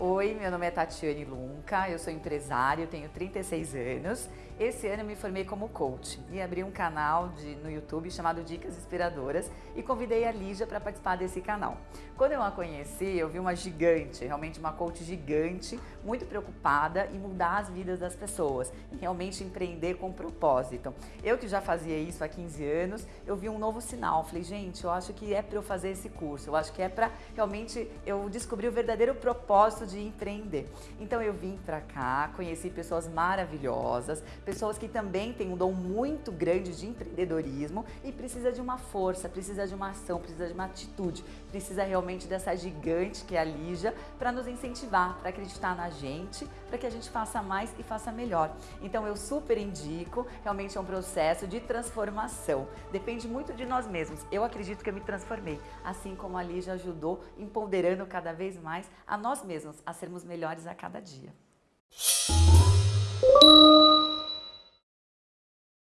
Oi, meu nome é Tatiane Lunca, eu sou empresário, tenho 36 anos. Esse ano eu me formei como coach e abri um canal de, no YouTube chamado Dicas Inspiradoras e convidei a Lígia para participar desse canal. Quando eu a conheci, eu vi uma gigante, realmente uma coach gigante, muito preocupada em mudar as vidas das pessoas, em realmente empreender com propósito. Eu que já fazia isso há 15 anos, eu vi um novo sinal. Falei, gente, eu acho que é para eu fazer esse curso, eu acho que é para realmente eu descobrir o verdadeiro propósito de empreender. Então eu vim para cá, conheci pessoas maravilhosas, pessoas que também têm um dom muito grande de empreendedorismo e precisa de uma força, precisa de uma ação, precisa de uma atitude, precisa realmente dessa gigante que é a Lígia para nos incentivar, para acreditar na gente, para que a gente faça mais e faça melhor. Então eu super indico, realmente é um processo de transformação. Depende muito de nós mesmos. Eu acredito que eu me transformei, assim como a Lígia ajudou, empoderando cada vez mais a nós a sermos melhores a cada dia.